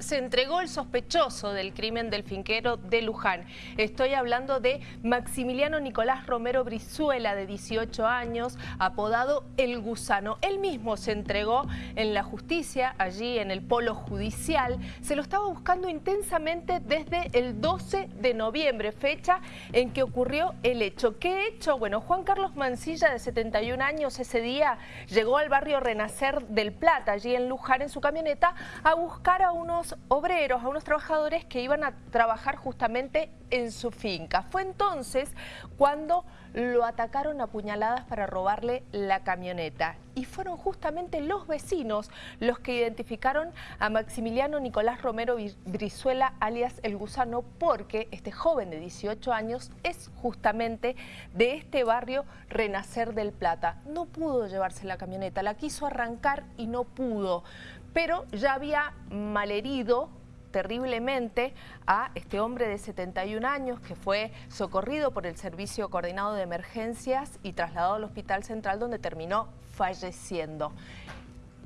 Se entregó el sospechoso del crimen del finquero de Luján. Estoy hablando de Maximiliano Nicolás Romero Brizuela, de 18 años, apodado El Gusano. Él mismo se entregó en la justicia, allí en el polo judicial. Se lo estaba buscando intensamente desde el 12 de noviembre, fecha en que ocurrió el hecho. ¿Qué hecho? Bueno, Juan Carlos Mancilla, de 71 años, ese día llegó al barrio Renacer del Plata, allí en Luján, en su camioneta, a buscar a unos obreros, a unos trabajadores que iban a trabajar justamente en su finca. Fue entonces cuando lo atacaron a puñaladas para robarle la camioneta. Y fueron justamente los vecinos los que identificaron a Maximiliano Nicolás Romero Brizuela, alias El Gusano, porque este joven de 18 años es justamente de este barrio Renacer del Plata. No pudo llevarse la camioneta, la quiso arrancar y no pudo pero ya había malherido terriblemente a este hombre de 71 años que fue socorrido por el Servicio Coordinado de Emergencias y trasladado al Hospital Central donde terminó falleciendo.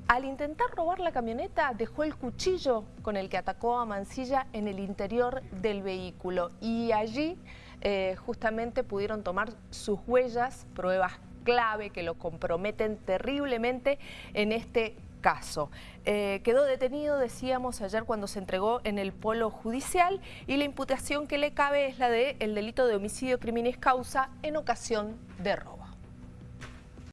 Al intentar robar la camioneta dejó el cuchillo con el que atacó a Mancilla en el interior del vehículo y allí eh, justamente pudieron tomar sus huellas, pruebas clave que lo comprometen terriblemente en este caso. Eh, quedó detenido, decíamos ayer, cuando se entregó en el polo judicial y la imputación que le cabe es la el delito de homicidio criminis causa en ocasión de robo.